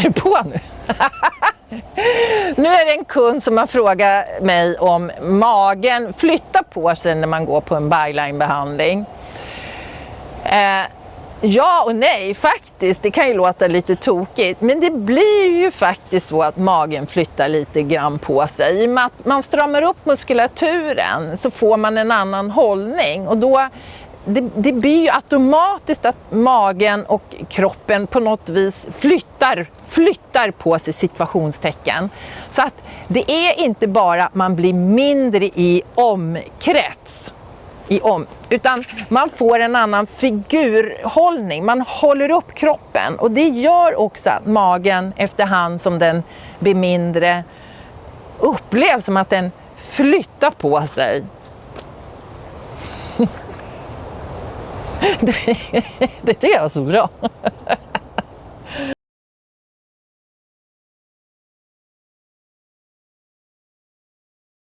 Är det på nu? nu är det en kund som har frågat mig om magen flyttar på sig när man går på en byline-behandling. Eh, ja och nej faktiskt, det kan ju låta lite tokigt men det blir ju faktiskt så att magen flyttar lite grann på sig. I och med att man stramar upp muskulaturen så får man en annan hållning och då det, det, blir ju automatiskt att magen och kroppen på något vis flyttar, flyttar på sig situationstecken. Så att det är inte bara att man blir mindre i omkrets, i om, utan man får en annan figurhållning. Man håller upp kroppen och det gör också att magen efterhand som den blir mindre upplevs som att den flyttar på sig. det, det tycker jag var så bra.